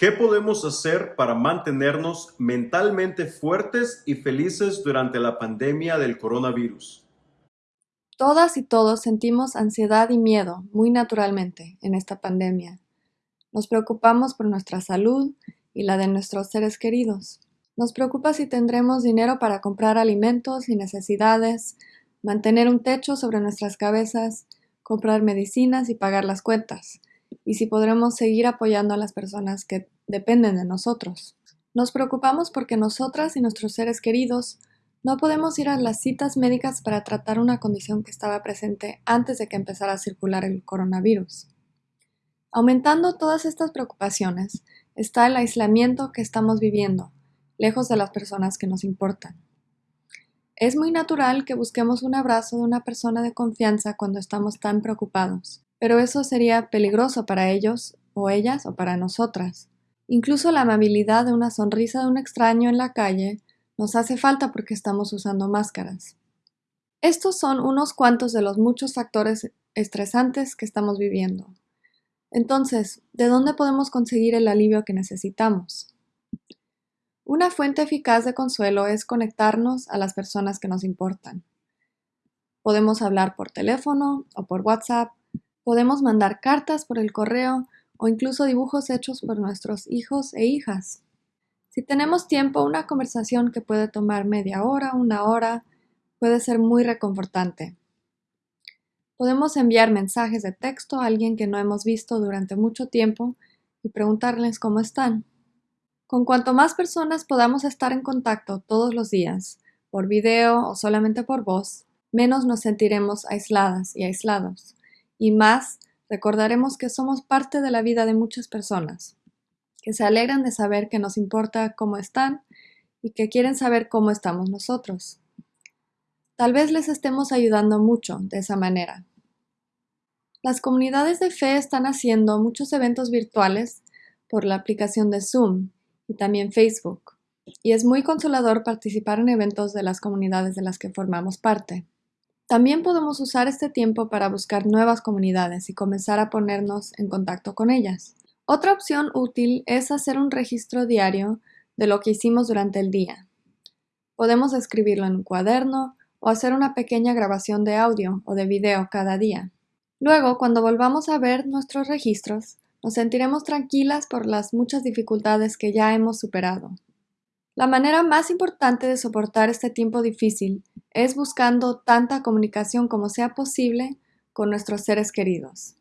¿Qué podemos hacer para mantenernos mentalmente fuertes y felices durante la pandemia del coronavirus? Todas y todos sentimos ansiedad y miedo muy naturalmente en esta pandemia. Nos preocupamos por nuestra salud y la de nuestros seres queridos. Nos preocupa si tendremos dinero para comprar alimentos y necesidades, mantener un techo sobre nuestras cabezas, comprar medicinas y pagar las cuentas y si podremos seguir apoyando a las personas que dependen de nosotros. Nos preocupamos porque nosotras y nuestros seres queridos no podemos ir a las citas médicas para tratar una condición que estaba presente antes de que empezara a circular el coronavirus. Aumentando todas estas preocupaciones está el aislamiento que estamos viviendo, lejos de las personas que nos importan. Es muy natural que busquemos un abrazo de una persona de confianza cuando estamos tan preocupados, pero eso sería peligroso para ellos o ellas o para nosotras. Incluso la amabilidad de una sonrisa de un extraño en la calle nos hace falta porque estamos usando máscaras. Estos son unos cuantos de los muchos factores estresantes que estamos viviendo. Entonces, ¿de dónde podemos conseguir el alivio que necesitamos? Una fuente eficaz de consuelo es conectarnos a las personas que nos importan. Podemos hablar por teléfono o por WhatsApp Podemos mandar cartas por el correo o incluso dibujos hechos por nuestros hijos e hijas. Si tenemos tiempo, una conversación que puede tomar media hora, una hora, puede ser muy reconfortante. Podemos enviar mensajes de texto a alguien que no hemos visto durante mucho tiempo y preguntarles cómo están. Con cuanto más personas podamos estar en contacto todos los días, por video o solamente por voz, menos nos sentiremos aisladas y aislados y más recordaremos que somos parte de la vida de muchas personas, que se alegran de saber que nos importa cómo están y que quieren saber cómo estamos nosotros. Tal vez les estemos ayudando mucho de esa manera. Las comunidades de fe están haciendo muchos eventos virtuales por la aplicación de Zoom y también Facebook, y es muy consolador participar en eventos de las comunidades de las que formamos parte. También podemos usar este tiempo para buscar nuevas comunidades y comenzar a ponernos en contacto con ellas. Otra opción útil es hacer un registro diario de lo que hicimos durante el día. Podemos escribirlo en un cuaderno o hacer una pequeña grabación de audio o de video cada día. Luego, cuando volvamos a ver nuestros registros, nos sentiremos tranquilas por las muchas dificultades que ya hemos superado. La manera más importante de soportar este tiempo difícil es buscando tanta comunicación como sea posible con nuestros seres queridos.